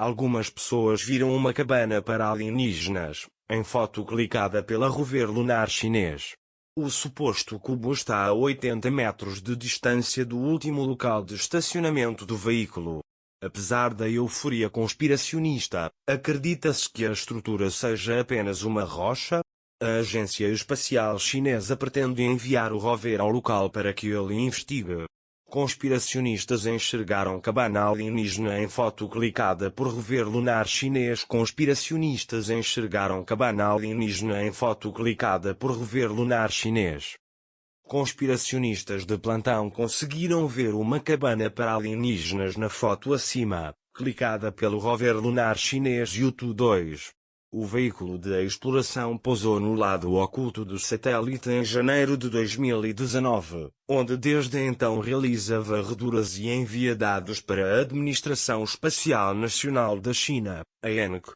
algumas pessoas viram uma cabana para alienígenas, em foto clicada pela rover lunar chinês. O suposto cubo está a 80 metros de distância do último local de estacionamento do veículo. Apesar da euforia conspiracionista, acredita-se que a estrutura seja apenas uma rocha? A agência espacial chinesa pretende enviar o rover ao local para que ele investigue. Conspiracionistas enxergaram cabana alienígena em foto clicada por rover lunar chinês. Conspiracionistas enxergaram cabana alienígena em foto clicada por rover lunar chinês. Conspiracionistas de plantão conseguiram ver uma cabana para alienígenas na foto acima, clicada pelo rover lunar chinês Yutu 2. O veículo de exploração pousou no lado oculto do satélite em janeiro de 2019, onde desde então realiza varreduras e envia dados para a Administração Espacial Nacional da China, a ENC.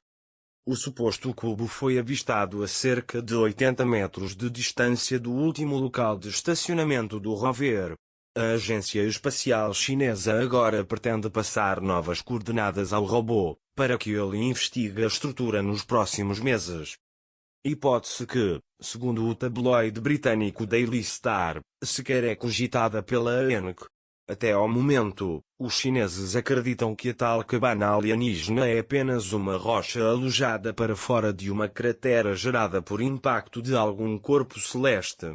O suposto cubo foi avistado a cerca de 80 metros de distância do último local de estacionamento do rover. A agência espacial chinesa agora pretende passar novas coordenadas ao robô, para que ele investigue a estrutura nos próximos meses. Hipótese que, segundo o tabloide britânico Daily Star, sequer é cogitada pela ANC. Até ao momento, os chineses acreditam que a tal cabana alienígena é apenas uma rocha alojada para fora de uma cratera gerada por impacto de algum corpo celeste.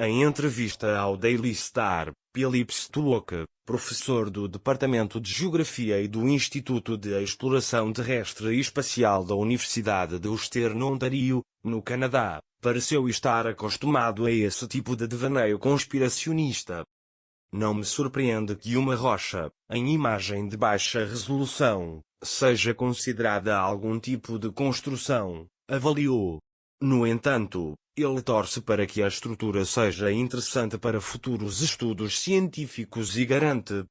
Em entrevista ao Daily Star, Philip Stuok, professor do Departamento de Geografia e do Instituto de Exploração Terrestre e Espacial da Universidade de Ulster no Ontario, no Canadá, pareceu estar acostumado a esse tipo de devaneio conspiracionista. Não me surpreende que uma rocha, em imagem de baixa resolução, seja considerada algum tipo de construção, avaliou. No entanto, ele torce para que a estrutura seja interessante para futuros estudos científicos e garante,